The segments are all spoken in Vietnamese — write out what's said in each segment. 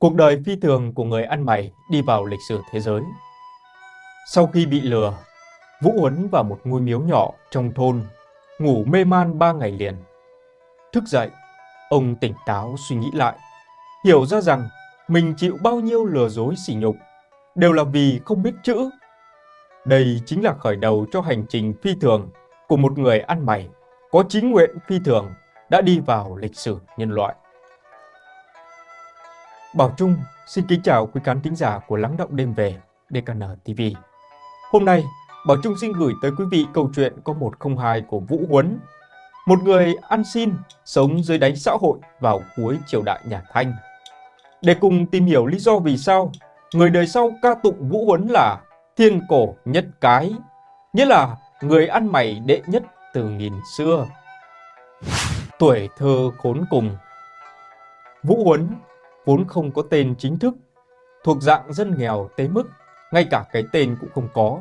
Cuộc đời phi thường của người ăn mày đi vào lịch sử thế giới. Sau khi bị lừa, Vũ Huấn vào một ngôi miếu nhỏ trong thôn, ngủ mê man ba ngày liền. Thức dậy, ông tỉnh táo suy nghĩ lại, hiểu ra rằng mình chịu bao nhiêu lừa dối sỉ nhục, đều là vì không biết chữ. Đây chính là khởi đầu cho hành trình phi thường của một người ăn mày, có chính nguyện phi thường đã đi vào lịch sử nhân loại. Bảo Trung xin kính chào quý khán thính giả của Lắng Động Đêm Về DKN TV. Hôm nay, Bảo Trung xin gửi tới quý vị câu chuyện có 102 của Vũ Huấn, một người ăn xin sống dưới đáy xã hội vào cuối triều đại nhà Thanh. Để cùng tìm hiểu lý do vì sao người đời sau ca tụng Vũ Huấn là thiên cổ nhất cái, nghĩa là người ăn mày đệ nhất từ nghìn xưa. Tuổi thơ khốn cùng Vũ Huấn vốn không có tên chính thức, thuộc dạng dân nghèo tới mức ngay cả cái tên cũng không có.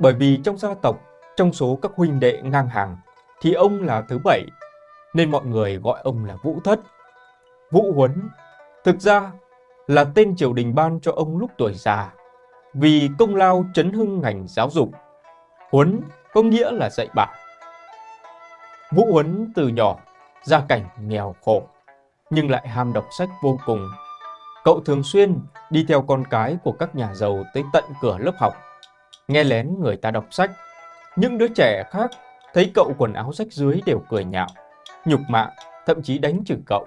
Bởi vì trong gia tộc, trong số các huynh đệ ngang hàng, thì ông là thứ bảy, nên mọi người gọi ông là Vũ Thất. Vũ Huấn, thực ra là tên triều đình ban cho ông lúc tuổi già, vì công lao chấn hưng ngành giáo dục. Huấn có nghĩa là dạy bảo. Vũ Huấn từ nhỏ, gia cảnh nghèo khổ, nhưng lại ham đọc sách vô cùng. Cậu thường xuyên đi theo con cái của các nhà giàu tới tận cửa lớp học, nghe lén người ta đọc sách. Những đứa trẻ khác thấy cậu quần áo rách dưới đều cười nhạo, nhục mạ, thậm chí đánh chửi cậu.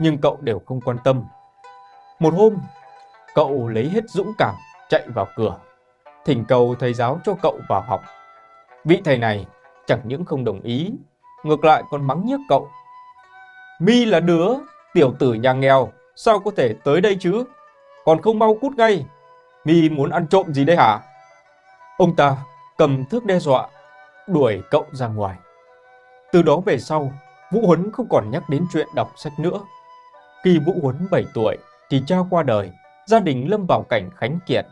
Nhưng cậu đều không quan tâm. Một hôm, cậu lấy hết dũng cảm chạy vào cửa, thỉnh cầu thầy giáo cho cậu vào học. Vị thầy này chẳng những không đồng ý, ngược lại còn mắng nhiếc cậu. Mi là đứa Tiểu tử nhà nghèo, sao có thể tới đây chứ? Còn không mau cút ngay. Mi muốn ăn trộm gì đây hả? Ông ta cầm thước đe dọa, đuổi cậu ra ngoài. Từ đó về sau, Vũ Huấn không còn nhắc đến chuyện đọc sách nữa. Khi Vũ Huấn 7 tuổi thì cha qua đời, gia đình lâm vào cảnh khánh kiệt.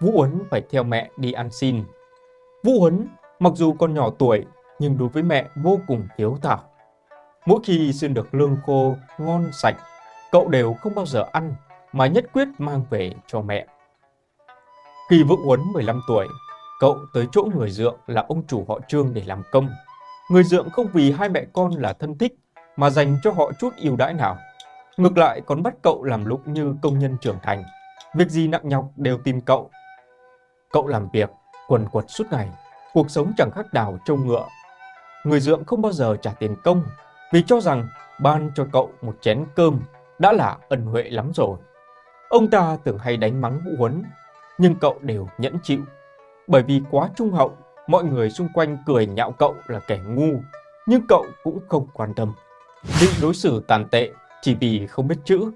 Vũ Huấn phải theo mẹ đi ăn xin. Vũ Huấn mặc dù còn nhỏ tuổi nhưng đối với mẹ vô cùng hiếu thảo. Mỗi khi xin được lương khô ngon sạch, cậu đều không bao giờ ăn mà nhất quyết mang về cho mẹ. Khi Vượng Huấn 15 tuổi, cậu tới chỗ người dượng là ông chủ họ Trương để làm công. Người dượng không vì hai mẹ con là thân thích mà dành cho họ chút ưu đãi nào. Ngược lại còn bắt cậu làm lúc như công nhân trưởng thành. Việc gì nặng nhọc đều tìm cậu. Cậu làm việc, quần quật suốt ngày, cuộc sống chẳng khác nào trông ngựa. Người dượng không bao giờ trả tiền công vì cho rằng ban cho cậu một chén cơm đã là ân huệ lắm rồi. Ông ta tưởng hay đánh mắng Vũ Huấn, nhưng cậu đều nhẫn chịu. Bởi vì quá trung hậu, mọi người xung quanh cười nhạo cậu là kẻ ngu, nhưng cậu cũng không quan tâm. Bị đối xử tàn tệ chỉ vì không biết chữ.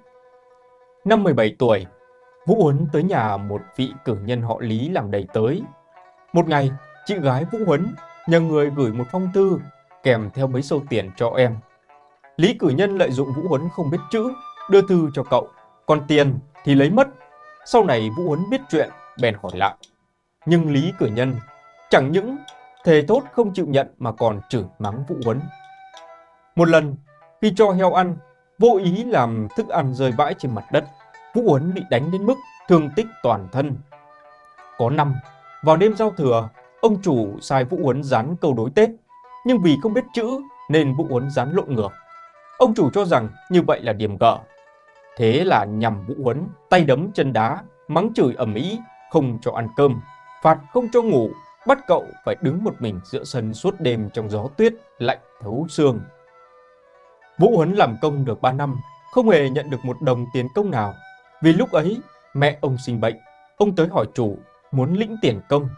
Năm 17 tuổi, Vũ Huấn tới nhà một vị cử nhân họ Lý làm đầy tới. Một ngày, chị gái Vũ Huấn nhờ người gửi một phong thư kèm theo mấy sâu tiền cho em. Lý cử nhân lợi dụng Vũ Huấn không biết chữ, đưa thư cho cậu, còn tiền thì lấy mất. Sau này Vũ Huấn biết chuyện, bèn hỏi lại. Nhưng Lý cử nhân chẳng những thề tốt không chịu nhận mà còn chửi mắng Vũ Huấn. Một lần, khi cho heo ăn, vô ý làm thức ăn rơi vãi trên mặt đất, Vũ Huấn bị đánh đến mức thương tích toàn thân. Có năm, vào đêm giao thừa, ông chủ sai Vũ Huấn dán câu đối Tết, nhưng vì không biết chữ nên Vũ Huấn dán lộn ngược. Ông chủ cho rằng như vậy là điểm gỡ. Thế là nhằm Vũ Huấn, tay đấm chân đá, mắng chửi ầm ĩ, không cho ăn cơm, phạt không cho ngủ, bắt cậu phải đứng một mình giữa sân suốt đêm trong gió tuyết lạnh thấu xương. Vũ Huấn làm công được 3 năm, không hề nhận được một đồng tiền công nào. Vì lúc ấy, mẹ ông sinh bệnh, ông tới hỏi chủ muốn lĩnh tiền công.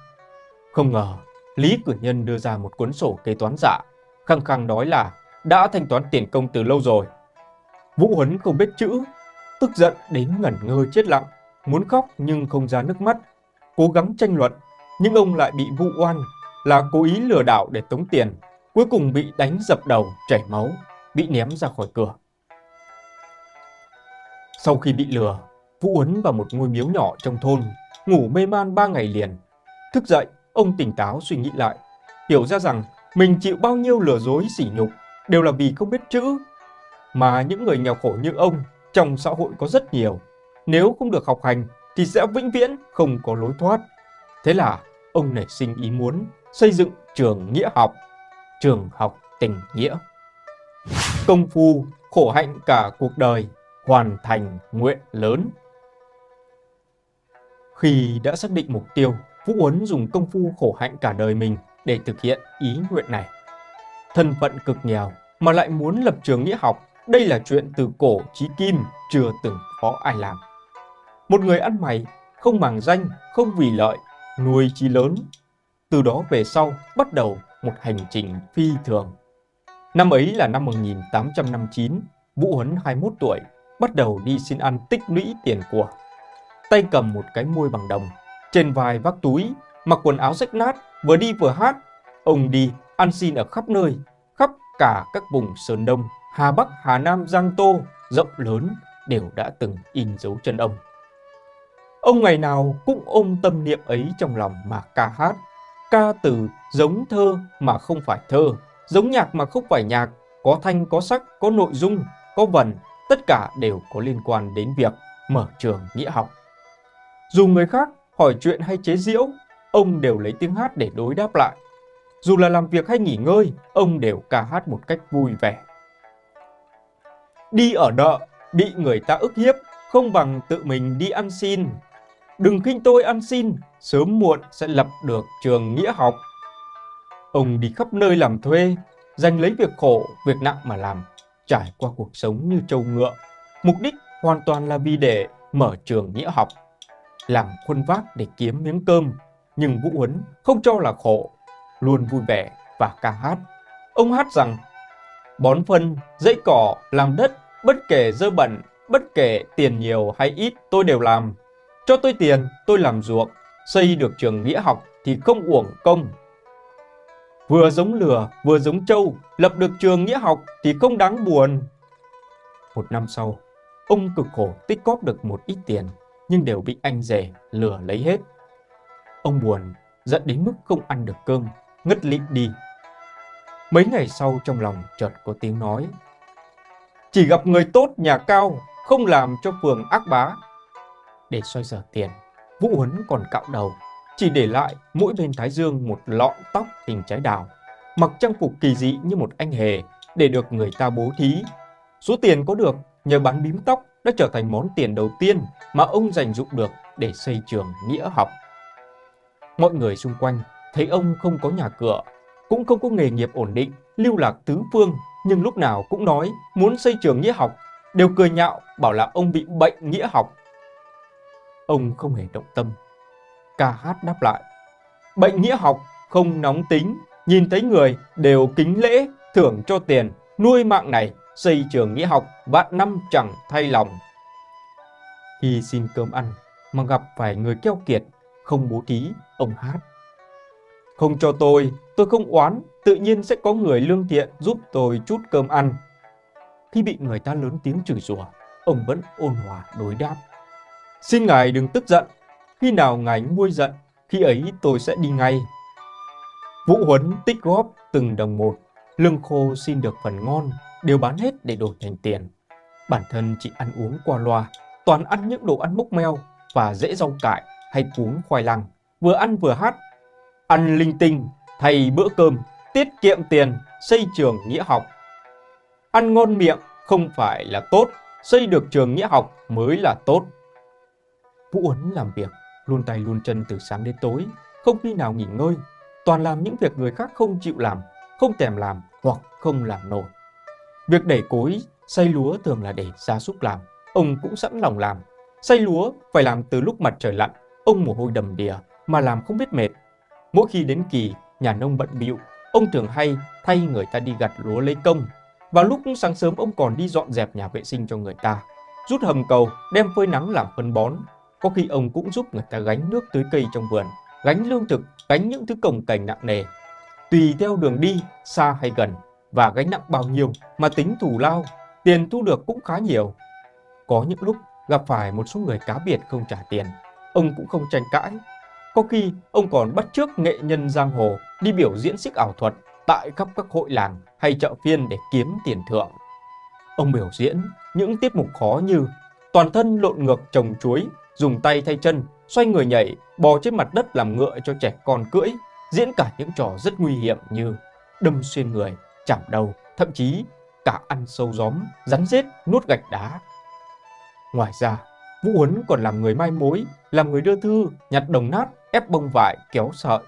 Không ngờ, Lý Cử Nhân đưa ra một cuốn sổ kế toán giả, khăng khăng nói là đã thanh toán tiền công từ lâu rồi. Vũ Huấn không biết chữ, tức giận đến ngẩn ngơ chết lặng, muốn khóc nhưng không ra nước mắt, cố gắng tranh luận, nhưng ông lại bị vụ oan là cố ý lừa đảo để tống tiền, cuối cùng bị đánh dập đầu, chảy máu, bị ném ra khỏi cửa. Sau khi bị lừa, Vũ Huấn vào một ngôi miếu nhỏ trong thôn, ngủ mê man ba ngày liền. Thức dậy, ông tỉnh táo suy nghĩ lại, hiểu ra rằng mình chịu bao nhiêu lừa dối sỉ nhục đều là vì không biết chữ. Mà những người nghèo khổ như ông trong xã hội có rất nhiều, nếu không được học hành thì sẽ vĩnh viễn không có lối thoát. Thế là ông nảy sinh ý muốn xây dựng trường nghĩa học, trường học tình nghĩa. Công phu khổ hạnh cả cuộc đời, hoàn thành nguyện lớn. Khi đã xác định mục tiêu, Vũ uấn dùng công phu khổ hạnh cả đời mình để thực hiện ý nguyện này. Thân phận cực nghèo mà lại muốn lập trường nghĩa học, đây là chuyện từ cổ chí kim chưa từng có ai làm. Một người ăn mày, không màng danh, không vì lợi, nuôi chí lớn. Từ đó về sau bắt đầu một hành trình phi thường. Năm ấy là năm 1859, Vũ Huấn 21 tuổi, bắt đầu đi xin ăn tích lũy tiền của. Tay cầm một cái môi bằng đồng, trên vai vác túi, mặc quần áo rách nát, vừa đi vừa hát. Ông đi ăn xin ở khắp nơi, khắp cả các vùng Sơn Đông, Hà Bắc, Hà Nam, Giang Tô, rộng lớn đều đã từng in dấu chân ông. Ông ngày nào cũng ôm tâm niệm ấy trong lòng mà ca hát. Ca từ giống thơ mà không phải thơ, giống nhạc mà không phải nhạc, có thanh, có sắc, có nội dung, có vần, tất cả đều có liên quan đến việc mở trường nghĩa học. Dù người khác hỏi chuyện hay chế giễu, ông đều lấy tiếng hát để đối đáp lại. Dù là làm việc hay nghỉ ngơi, ông đều ca hát một cách vui vẻ. Đi ở nợ, bị người ta ức hiếp, không bằng tự mình đi ăn xin. Đừng khinh tôi ăn xin, sớm muộn sẽ lập được trường nghĩa học. Ông đi khắp nơi làm thuê, dành lấy việc khổ, việc nặng mà làm, trải qua cuộc sống như trâu ngựa. Mục đích hoàn toàn là vì để mở trường nghĩa học, làm khuôn vác để kiếm miếng cơm. Nhưng Vũ Huấn không cho là khổ, luôn vui vẻ và ca hát. Ông hát rằng, bón phân, dãy cỏ, làm đất, bất kể dơ bẩn, bất kể tiền nhiều hay ít tôi đều làm. Cho tôi tiền, tôi làm ruộng, xây được trường nghĩa học thì không uổng công. Vừa giống lừa, vừa giống trâu, lập được trường nghĩa học thì không đáng buồn. Một năm sau, ông cực khổ tích cóp được một ít tiền, nhưng đều bị anh rể lừa lấy hết. Ông buồn, dẫn đến mức không ăn được cơm, ngất lịm đi. Mấy ngày sau trong lòng chợt có tiếng nói. Chỉ gặp người tốt nhà cao, không làm cho phường ác bá. Để xoay sở tiền, Vũ Huấn còn cạo đầu, chỉ để lại mỗi bên thái dương một lọn tóc hình trái đào, mặc trang phục kỳ dị như một anh hề để được người ta bố thí. Số tiền có được nhờ bán bím tóc đã trở thành món tiền đầu tiên mà ông dành dụng được để xây trường nghĩa học. Mọi người xung quanh thấy ông không có nhà cửa, cũng không có nghề nghiệp ổn định, lưu lạc tứ phương, nhưng lúc nào cũng nói muốn xây trường nghĩa học, đều cười nhạo bảo là ông bị bệnh nghĩa học. Ông không hề động tâm. Ca hát đáp lại, bệnh nghĩa học không nóng tính, nhìn thấy người đều kính lễ, thưởng cho tiền, nuôi mạng này, xây trường nghĩa học vạn năm chẳng thay lòng. Khi xin cơm ăn mà gặp phải người keo kiệt, không bố thí, ông hát. Không cho tôi, tôi không oán, tự nhiên sẽ có người lương thiện giúp tôi chút cơm ăn. Khi bị người ta lớn tiếng chửi rủa, ông vẫn ôn hòa đối đáp. Xin ngài đừng tức giận, khi nào ngài nguôi giận, khi ấy tôi sẽ đi ngay. Vũ Huấn tích góp từng đồng một, lương khô xin được phần ngon, đều bán hết để đổi thành tiền. Bản thân chỉ ăn uống qua loa, toàn ăn những đồ ăn mốc meo và dễ rau cải hay cuốn khoai lang, vừa ăn vừa hát ăn linh tinh, thay bữa cơm, tiết kiệm tiền, xây trường nghĩa học. Ăn ngon miệng không phải là tốt, xây được trường nghĩa học mới là tốt. Vũ Uấn làm việc, luôn tay luôn chân từ sáng đến tối, không khi nào nghỉ ngơi, toàn làm những việc người khác không chịu làm, không thèm làm hoặc không làm nổi. Việc đẩy cối, xay lúa thường là để gia súc làm, ông cũng sẵn lòng làm. Xay lúa phải làm từ lúc mặt trời lặn, ông mồ hôi đầm đìa mà làm không biết mệt, Mỗi khi đến kỳ, nhà nông bận bịu, ông thường hay thay người ta đi gặt lúa lấy công. Vào lúc sáng sớm ông còn đi dọn dẹp nhà vệ sinh cho người ta, rút hầm cầu, đem phơi nắng làm phân bón. Có khi ông cũng giúp người ta gánh nước tưới cây trong vườn, gánh lương thực, gánh những thứ cồng cành nặng nề. Tùy theo đường đi, xa hay gần, và gánh nặng bao nhiêu mà tính thủ lao, tiền thu được cũng khá nhiều. Có những lúc gặp phải một số người cá biệt không trả tiền, ông cũng không tranh cãi có khi ông còn bắt chước nghệ nhân giang hồ đi biểu diễn xích ảo thuật tại khắp các hội làng hay chợ phiên để kiếm tiền thưởng. Ông biểu diễn những tiết mục khó như toàn thân lộn ngược trồng chuối, dùng tay thay chân, xoay người nhảy, bò trên mặt đất làm ngựa cho trẻ con cưỡi, diễn cả những trò rất nguy hiểm như đâm xuyên người, chạm đầu, thậm chí cả ăn sâu gióm, rắn rết, nuốt gạch đá. Ngoài ra, Vũ Huấn còn làm người mai mối, làm người đưa thư, nhặt đồng nát, ép bông vải, kéo sợi.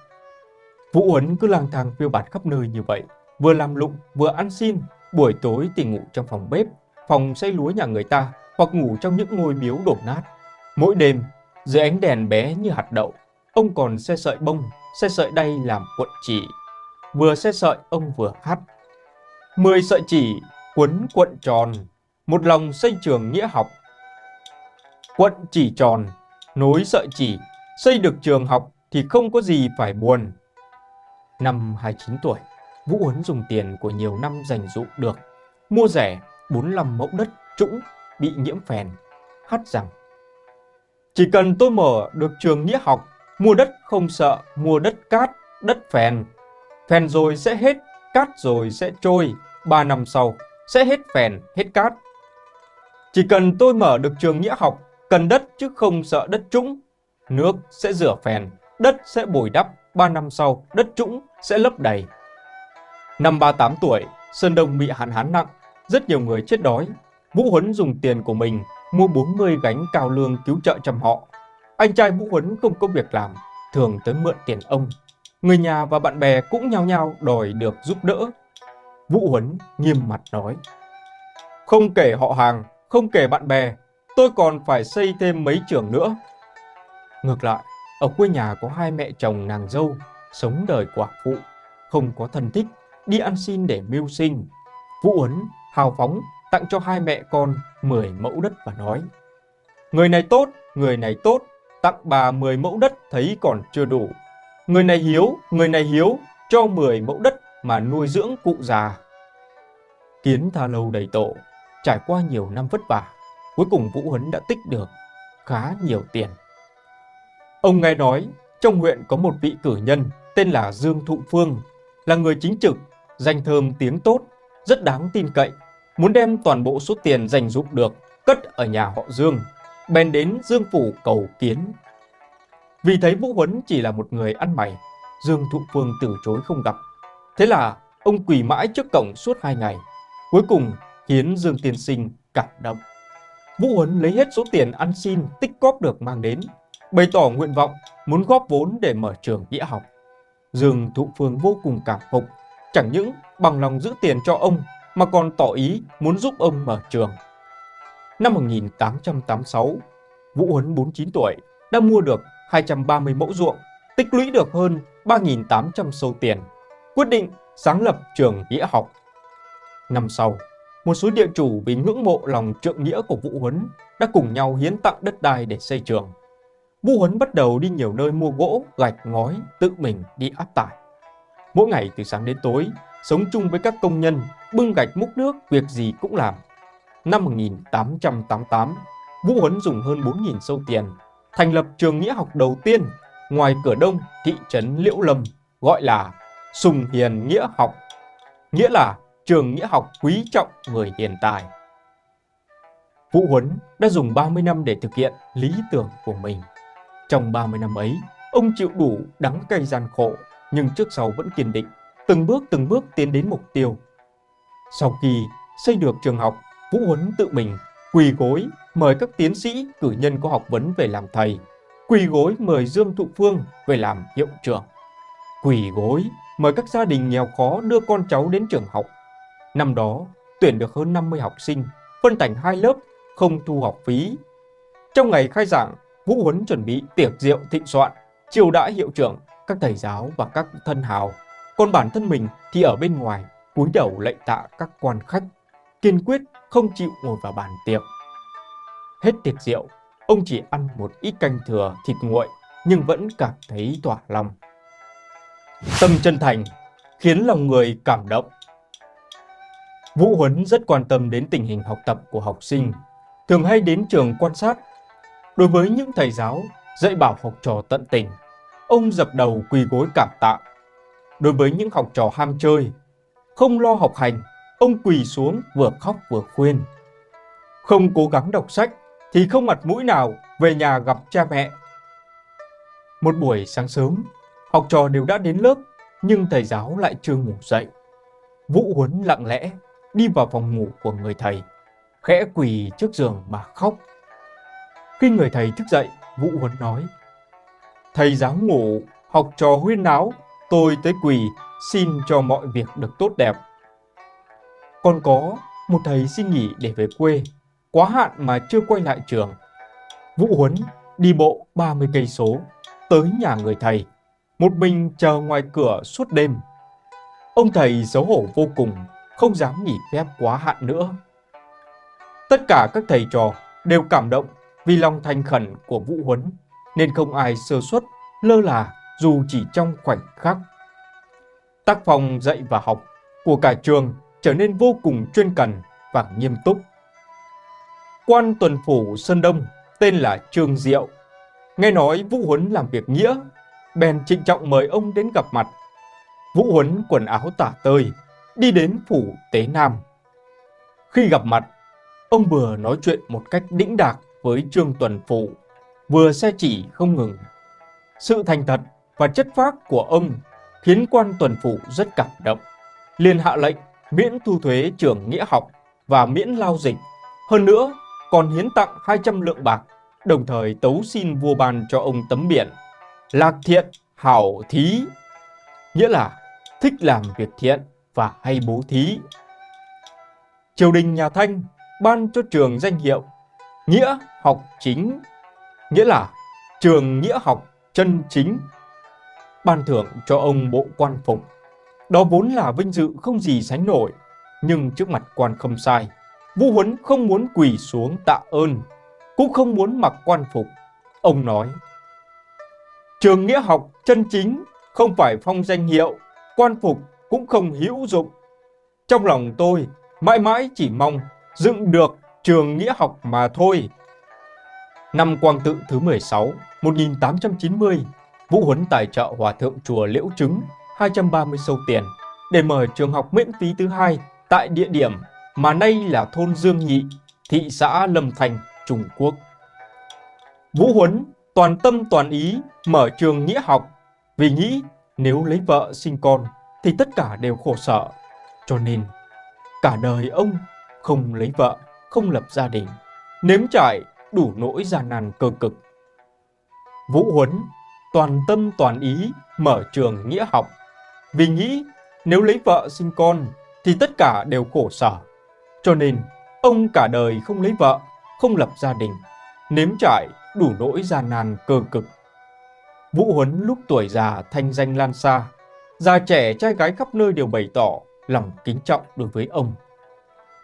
Vũ Huấn cứ lang thang phiêu bạt khắp nơi như vậy, vừa làm lụng, vừa ăn xin, buổi tối thì ngủ trong phòng bếp, phòng xây lúa nhà người ta, hoặc ngủ trong những ngôi miếu đổ nát. Mỗi đêm, dưới ánh đèn bé như hạt đậu, ông còn xe sợi bông, xe sợi đay làm cuộn chỉ. Vừa xe sợi ông vừa hát. Mười sợi chỉ quấn cuộn tròn, một lòng xây trường nghĩa học. Quận chỉ tròn, nối sợi chỉ, xây được trường học thì không có gì phải buồn. Năm 29 tuổi, Vũ Huấn dùng tiền của nhiều năm dành dụ được, mua rẻ 45 mẫu đất trũng bị nhiễm phèn, hát rằng Chỉ cần tôi mở được trường nghĩa học, mua đất không sợ, mua đất cát, đất phèn. Phèn rồi sẽ hết, cát rồi sẽ trôi, ba năm sau sẽ hết phèn, hết cát. Chỉ cần tôi mở được trường nghĩa học, cần đất chứ không sợ đất trũng. Nước sẽ rửa phèn, đất sẽ bồi đắp, ba năm sau đất trũng sẽ lấp đầy. Năm 38 tuổi, Sơn Đông bị hạn hán nặng, rất nhiều người chết đói. Vũ Huấn dùng tiền của mình mua 40 gánh cao lương cứu trợ chăm họ. Anh trai Vũ Huấn không có việc làm, thường tới mượn tiền ông. Người nhà và bạn bè cũng nhao nhao đòi được giúp đỡ. Vũ Huấn nghiêm mặt nói. Không kể họ hàng, không kể bạn bè, tôi còn phải xây thêm mấy trường nữa. Ngược lại, ở quê nhà có hai mẹ chồng nàng dâu, sống đời quả phụ, không có thân thích, đi ăn xin để mưu sinh. Vũ uấn hào phóng tặng cho hai mẹ con 10 mẫu đất và nói Người này tốt, người này tốt, tặng bà 10 mẫu đất thấy còn chưa đủ. Người này hiếu, người này hiếu, cho 10 mẫu đất mà nuôi dưỡng cụ già. Kiến tha lâu đầy tổ, trải qua nhiều năm vất vả, cuối cùng Vũ Huấn đã tích được khá nhiều tiền. Ông nghe nói, trong huyện có một vị cử nhân tên là Dương Thụ Phương, là người chính trực, danh thơm tiếng tốt, rất đáng tin cậy, muốn đem toàn bộ số tiền dành dụng được cất ở nhà họ Dương, bèn đến Dương Phủ cầu kiến. Vì thấy Vũ Huấn chỉ là một người ăn mày, Dương Thụ Phương từ chối không gặp. Thế là ông quỳ mãi trước cổng suốt hai ngày, cuối cùng khiến Dương Tiên Sinh cảm động. Vũ Huấn lấy hết số tiền ăn xin tích góp được mang đến, bày tỏ nguyện vọng muốn góp vốn để mở trường nghĩa học. Dương Thụ Phương vô cùng cảm phục, chẳng những bằng lòng giữ tiền cho ông mà còn tỏ ý muốn giúp ông mở trường. Năm 1886, Vũ Huấn 49 tuổi đã mua được 230 mẫu ruộng, tích lũy được hơn 3.800 sâu tiền, quyết định sáng lập trường nghĩa học. Năm sau, một số địa chủ vì ngưỡng mộ lòng trượng nghĩa của Vũ Huấn đã cùng nhau hiến tặng đất đai để xây trường. Vũ Huấn bắt đầu đi nhiều nơi mua gỗ, gạch, ngói, tự mình đi áp tải. Mỗi ngày từ sáng đến tối, sống chung với các công nhân, bưng gạch múc nước, việc gì cũng làm. Năm 1888, Vũ Huấn dùng hơn 4.000 sâu tiền, thành lập trường nghĩa học đầu tiên ngoài cửa đông thị trấn Liễu Lâm, gọi là Sùng Hiền Nghĩa Học, nghĩa là trường nghĩa học quý trọng người hiền tài. Vũ Huấn đã dùng 30 năm để thực hiện lý tưởng của mình. Trong 30 năm ấy, ông chịu đủ đắng cay gian khổ, nhưng trước sau vẫn kiên định, từng bước từng bước tiến đến mục tiêu. Sau khi xây được trường học, Vũ Huấn tự mình quỳ gối mời các tiến sĩ cử nhân có học vấn về làm thầy, quỳ gối mời Dương Thụ Phương về làm hiệu trưởng, quỳ gối mời các gia đình nghèo khó đưa con cháu đến trường học. Năm đó, tuyển được hơn 50 học sinh, phân thành hai lớp, không thu học phí. Trong ngày khai giảng, Vũ Huấn chuẩn bị tiệc rượu thịnh soạn, chiều đãi hiệu trưởng, các thầy giáo và các thân hào. Còn bản thân mình thì ở bên ngoài, cúi đầu lạy tạ các quan khách, kiên quyết không chịu ngồi vào bàn tiệc. Hết tiệc rượu, ông chỉ ăn một ít canh thừa thịt nguội nhưng vẫn cảm thấy tỏa lòng. Tâm chân thành khiến lòng người cảm động. Vũ Huấn rất quan tâm đến tình hình học tập của học sinh, thường hay đến trường quan sát. Đối với những thầy giáo dạy bảo học trò tận tình, ông dập đầu quỳ gối cảm tạ. Đối với những học trò ham chơi, không lo học hành, ông quỳ xuống vừa khóc vừa khuyên. Không cố gắng đọc sách, thì không mặt mũi nào về nhà gặp cha mẹ. Một buổi sáng sớm, học trò đều đã đến lớp, nhưng thầy giáo lại chưa ngủ dậy. Vũ Huấn lặng lẽ đi vào phòng ngủ của người thầy, khẽ quỳ trước giường mà khóc. Khi người thầy thức dậy, Vũ Huấn nói, Thầy giáo ngủ, học trò huyên náo, tôi tới quỳ, xin cho mọi việc được tốt đẹp. Còn có một thầy xin nghỉ để về quê, quá hạn mà chưa quay lại trường. Vũ Huấn đi bộ 30 cây số tới nhà người thầy, một mình chờ ngoài cửa suốt đêm. Ông thầy xấu hổ vô cùng, không dám nghỉ phép quá hạn nữa. Tất cả các thầy trò đều cảm động vì lòng thành khẩn của Vũ Huấn, nên không ai sơ suất, lơ là dù chỉ trong khoảnh khắc. Tác phong dạy và học của cả trường trở nên vô cùng chuyên cần và nghiêm túc. Quan tuần phủ Sơn Đông tên là Trương Diệu. Nghe nói Vũ Huấn làm việc nghĩa, bèn trịnh trọng mời ông đến gặp mặt. Vũ Huấn quần áo tả tơi, đi đến phủ Tế Nam. Khi gặp mặt, ông vừa nói chuyện một cách đĩnh đạc với Trương Tuần phụ, vừa xe chỉ không ngừng. Sự thành thật và chất phác của ông khiến quan Tuần phụ rất cảm động. liền hạ lệnh miễn thu thuế trường nghĩa học và miễn lao dịch. Hơn nữa, còn hiến tặng 200 lượng bạc, đồng thời tấu xin vua ban cho ông tấm biển. Lạc thiện, hảo thí, nghĩa là thích làm việc thiện và hay bố thí. Triều đình nhà Thanh ban cho trường danh hiệu Nghĩa học chính, nghĩa là trường nghĩa học chân chính. Ban thưởng cho ông bộ quan phục. Đó vốn là vinh dự không gì sánh nổi, nhưng trước mặt quan không sai. Vũ Huấn không muốn quỳ xuống tạ ơn, cũng không muốn mặc quan phục. Ông nói, Trường nghĩa học chân chính không phải phong danh hiệu, quan phục cũng không hữu dụng. Trong lòng tôi, mãi mãi chỉ mong dựng được trường nghĩa học mà thôi. Năm Quang Tự thứ 16, 1890, Vũ Huấn tài trợ Hòa Thượng Chùa Liễu Trứng 230 sâu tiền để mở trường học miễn phí thứ hai tại địa điểm mà nay là thôn Dương Nhị, thị xã Lâm Thành, Trung Quốc. Vũ Huấn toàn tâm toàn ý mở trường nghĩa học vì nghĩ nếu lấy vợ sinh con thì tất cả đều khổ sở. Cho nên cả đời ông không lấy vợ, không lập gia đình, nếm trải đủ nỗi gian nan cơ cực. Vũ Huấn toàn tâm toàn ý mở trường nghĩa học vì nghĩ nếu lấy vợ sinh con thì tất cả đều khổ sở. Cho nên, ông cả đời không lấy vợ, không lập gia đình, nếm trải đủ nỗi gian nan cơ cực. Vũ Huấn lúc tuổi già thanh danh lan xa, già trẻ trai gái khắp nơi đều bày tỏ lòng kính trọng đối với ông.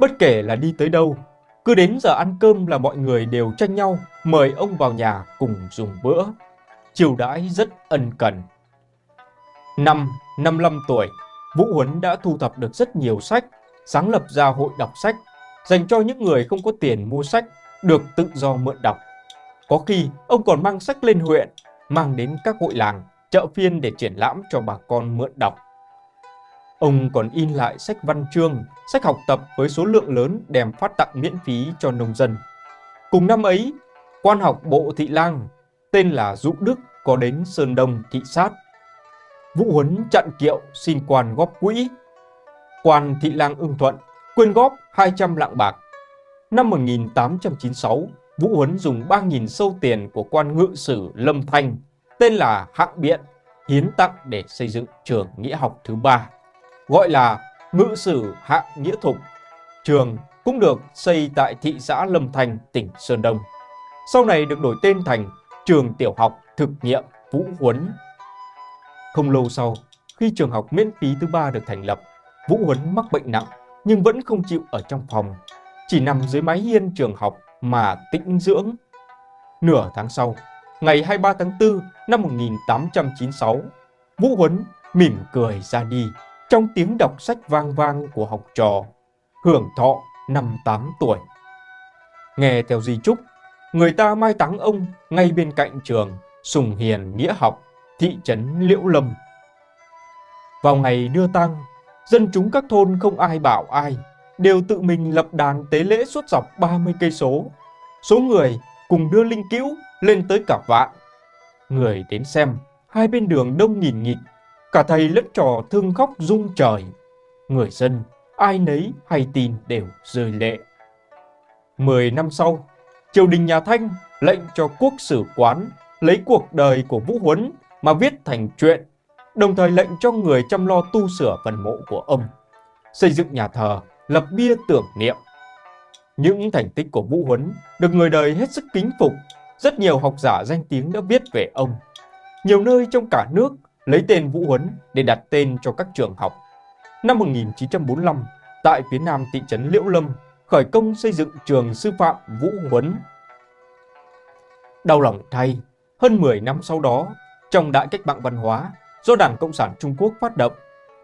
Bất kể là đi tới đâu, cứ đến giờ ăn cơm là mọi người đều tranh nhau mời ông vào nhà cùng dùng bữa. Chiều đãi rất ân cần. Năm 55 tuổi, Vũ Huấn đã thu thập được rất nhiều sách, sáng lập ra hội đọc sách, dành cho những người không có tiền mua sách, được tự do mượn đọc. Có khi, ông còn mang sách lên huyện, mang đến các hội làng, chợ phiên để triển lãm cho bà con mượn đọc. Ông còn in lại sách văn chương, sách học tập với số lượng lớn đem phát tặng miễn phí cho nông dân. Cùng năm ấy, quan học bộ thị lang, tên là Dụ Đức có đến Sơn Đông thị sát Vũ Huấn chặn kiệu xin quan góp quỹ. Quan Thị Lang ưng thuận, quyên góp 200 lạng bạc. Năm 1896, Vũ Huấn dùng 3.000 sâu tiền của quan ngự sử Lâm Thanh, tên là Hạng Biện, hiến tặng để xây dựng trường nghĩa học thứ ba, gọi là Ngự sử Hạng Nghĩa Thục. Trường cũng được xây tại thị xã Lâm thành tỉnh Sơn Đông. Sau này được đổi tên thành Trường Tiểu học Thực nghiệm Vũ Huấn không lâu sau, khi trường học miễn phí thứ ba được thành lập, Vũ Huấn mắc bệnh nặng nhưng vẫn không chịu ở trong phòng, chỉ nằm dưới mái hiên trường học mà tĩnh dưỡng. Nửa tháng sau, ngày 23 tháng 4 năm 1896, Vũ Huấn mỉm cười ra đi trong tiếng đọc sách vang vang của học trò, hưởng thọ năm 8 tuổi. Nghe theo di trúc, người ta mai táng ông ngay bên cạnh trường Sùng Hiền Nghĩa Học thị trấn Liễu Lâm. Vào ngày đưa tang, dân chúng các thôn không ai bảo ai, đều tự mình lập đàn tế lễ suốt dọc 30 cây số. số người cùng đưa linh cữu lên tới cả vạn. Người đến xem, hai bên đường đông nghìn nghịt, cả thầy lẫn trò thương khóc rung trời. Người dân, ai nấy hay tin đều rơi lệ. Mười năm sau, triều đình nhà Thanh lệnh cho quốc sử quán lấy cuộc đời của Vũ Huấn mà viết thành truyện, đồng thời lệnh cho người chăm lo tu sửa phần mộ của ông, xây dựng nhà thờ, lập bia tưởng niệm. Những thành tích của Vũ Huấn được người đời hết sức kính phục, rất nhiều học giả danh tiếng đã viết về ông. Nhiều nơi trong cả nước lấy tên Vũ Huấn để đặt tên cho các trường học. Năm 1945, tại phía nam thị trấn Liễu Lâm, khởi công xây dựng trường sư phạm Vũ Huấn. Đau lòng thay, hơn 10 năm sau đó, trong đại cách mạng văn hóa do Đảng Cộng sản Trung Quốc phát động,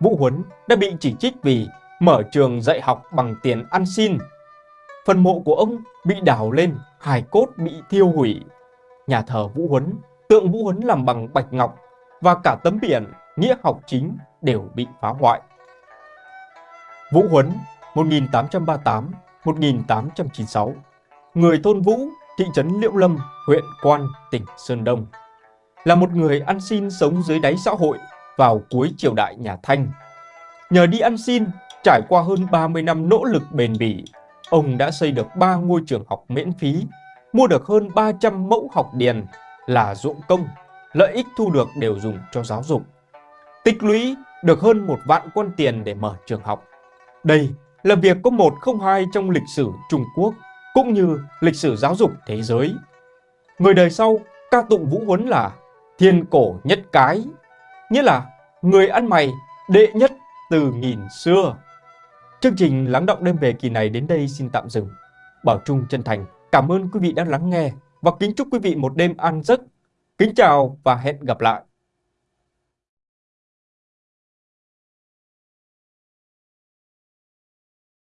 Vũ Huấn đã bị chỉ trích vì mở trường dạy học bằng tiền ăn xin. Phần mộ của ông bị đào lên, hài cốt bị thiêu hủy. Nhà thờ Vũ Huấn, tượng Vũ Huấn làm bằng bạch ngọc và cả tấm biển nghĩa học chính đều bị phá hoại. Vũ Huấn 1838-1896 Người thôn Vũ, thị trấn Liễu Lâm, huyện Quan, tỉnh Sơn Đông là một người ăn xin sống dưới đáy xã hội vào cuối triều đại nhà Thanh. Nhờ đi ăn xin, trải qua hơn 30 năm nỗ lực bền bỉ, ông đã xây được 3 ngôi trường học miễn phí, mua được hơn 300 mẫu học điền là ruộng công, lợi ích thu được đều dùng cho giáo dục. Tích lũy được hơn một vạn quân tiền để mở trường học. Đây là việc có một không hai trong lịch sử Trung Quốc cũng như lịch sử giáo dục thế giới. Người đời sau ca tụng Vũ Huấn là thiên cổ nhất cái, nghĩa là người ăn mày đệ nhất từ nghìn xưa. Chương trình Lắng động đêm về kỳ này đến đây xin tạm dừng. Bảo Trung chân thành cảm ơn quý vị đã lắng nghe và kính chúc quý vị một đêm an giấc. Kính chào và hẹn gặp lại.